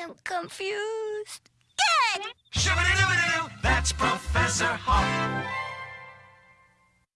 am confused. Good! Shoo-ba-doo-doo-doo, that's Professor Hawk.